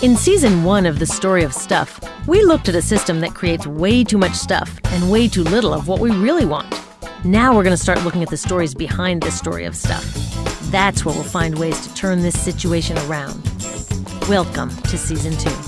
In season one of The Story of Stuff, we looked at a system that creates way too much stuff and way too little of what we really want. Now we're going to start looking at the stories behind this story of stuff. That's where we'll find ways to turn this situation around. Welcome to season two.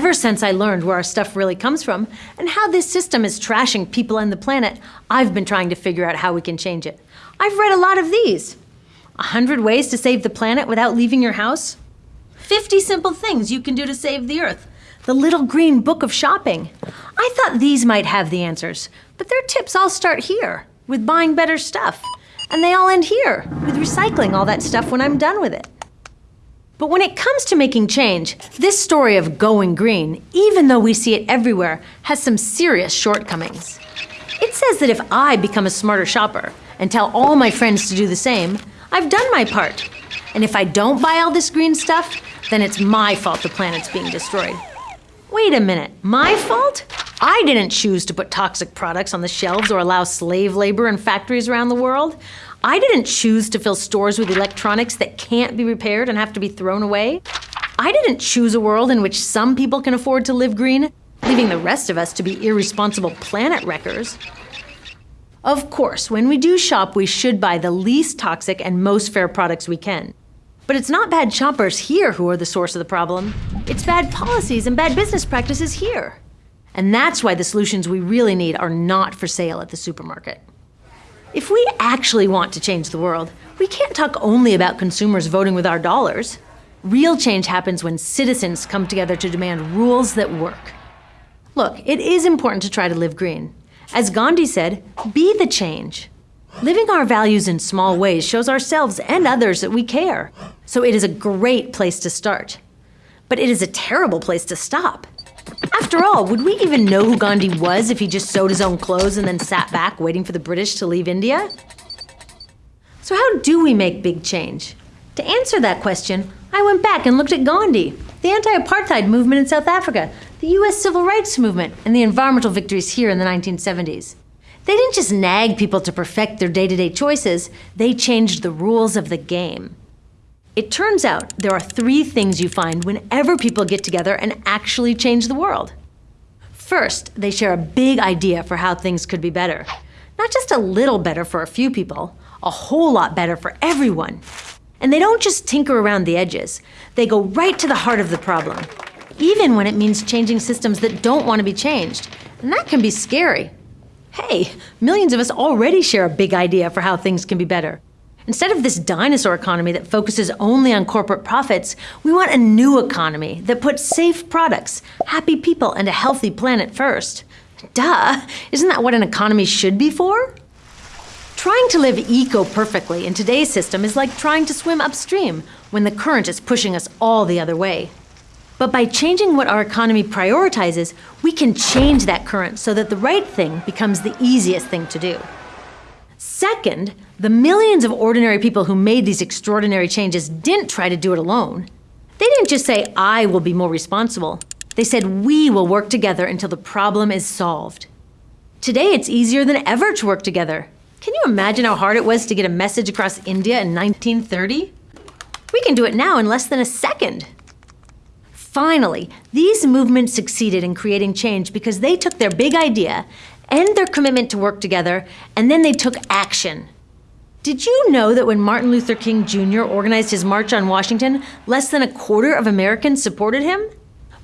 Ever since I learned where our stuff really comes from and how this system is trashing people and the planet, I've been trying to figure out how we can change it. I've read a lot of these 100 ways to save the planet without leaving your house, 50 simple things you can do to save the earth, the little green book of shopping. I thought these might have the answers, but their tips all start here with buying better stuff. And they all end here with recycling all that stuff when I'm done with it. But when it comes to making change, this story of going green, even though we see it everywhere, has some serious shortcomings. It says that if I become a smarter shopper and tell all my friends to do the same, I've done my part. And if I don't buy all this green stuff, then it's my fault the planet's being destroyed. Wait a minute, my fault? I didn't choose to put toxic products on the shelves or allow slave labor in factories around the world. I didn't choose to fill stores with electronics that can't be repaired and have to be thrown away. I didn't choose a world in which some people can afford to live green, leaving the rest of us to be irresponsible planet wreckers. Of course, when we do shop, we should buy the least toxic and most fair products we can. But it's not bad shoppers here who are the source of the problem. It's bad policies and bad business practices here. And that's why the solutions we really need are not for sale at the supermarket. If we actually want to change the world, we can't talk only about consumers voting with our dollars. Real change happens when citizens come together to demand rules that work. Look, it is important to try to live green. As Gandhi said, be the change. Living our values in small ways shows ourselves and others that we care. So it is a great place to start. But it is a terrible place to stop. After all, would we even know who Gandhi was if he just sewed his own clothes and then sat back waiting for the British to leave India? So, how do we make big change? To answer that question, I went back and looked at Gandhi, the anti apartheid movement in South Africa, the US civil rights movement, and the environmental victories here in the 1970s. They didn't just nag people to perfect their day to day choices, they changed the rules of the game. It turns out there are three things you find whenever people get together and actually change the world. First, they share a big idea for how things could be better. Not just a little better for a few people, a whole lot better for everyone. And they don't just tinker around the edges, they go right to the heart of the problem, even when it means changing systems that don't want to be changed. And that can be scary. Hey, millions of us already share a big idea for how things can be better. Instead of this dinosaur economy that focuses only on corporate profits, we want a new economy that puts safe products, happy people, and a healthy planet first. Duh! Isn't that what an economy should be for? Trying to live eco perfectly in today's system is like trying to swim upstream when the current is pushing us all the other way. But by changing what our economy prioritizes, we can change that current so that the right thing becomes the easiest thing to do. Second, the millions of ordinary people who made these extraordinary changes didn't try to do it alone. They didn't just say, I will be more responsible. They said, we will work together until the problem is solved. Today, it's easier than ever to work together. Can you imagine how hard it was to get a message across India in 1930? We can do it now in less than a second. Finally, these movements succeeded in creating change because they took their big idea and their commitment to work together, and then they took action. Did you know that when Martin Luther King Jr. organized his March on Washington, less than a quarter of Americans supported him?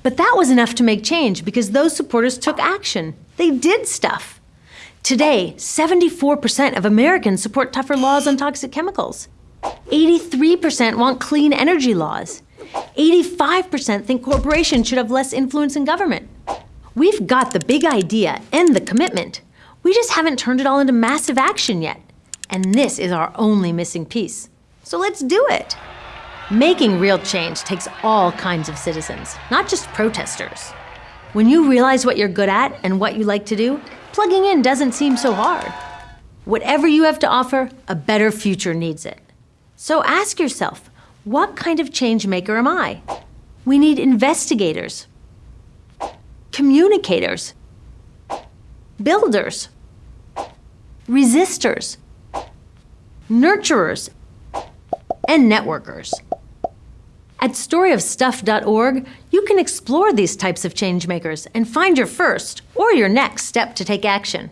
But that was enough to make change because those supporters took action. They did stuff. Today, 74% of Americans support tougher laws on toxic chemicals. 83% want clean energy laws. 85% think corporations should have less influence in government. We've got the big idea and the commitment. We just haven't turned it all into massive action yet. And this is our only missing piece. So let's do it. Making real change takes all kinds of citizens, not just protesters. When you realize what you're good at and what you like to do, plugging in doesn't seem so hard. Whatever you have to offer, a better future needs it. So ask yourself, what kind of change maker am I? We need investigators, communicators, builders, resistors, nurturers, and networkers. At storyofstuff.org, you can explore these types of changemakers and find your first or your next step to take action.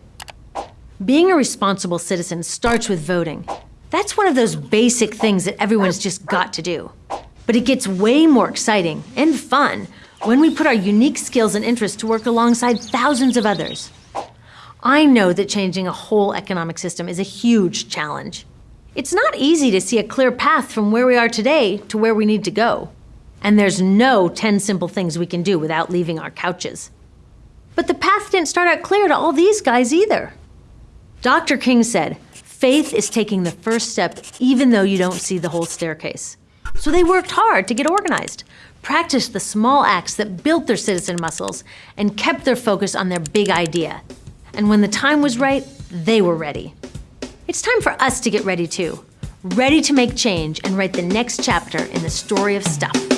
Being a responsible citizen starts with voting. That's one of those basic things that everyone's just got to do. But it gets way more exciting and fun when we put our unique skills and interests to work alongside thousands of others. I know that changing a whole economic system is a huge challenge. It's not easy to see a clear path from where we are today to where we need to go. And there's no 10 simple things we can do without leaving our couches. But the path didn't start out clear to all these guys either. Dr. King said, faith is taking the first step even though you don't see the whole staircase. So they worked hard to get organized, practiced the small acts that built their citizen muscles, and kept their focus on their big idea. And when the time was right, they were ready. It's time for us to get ready too. Ready to make change and write the next chapter in the story of stuff.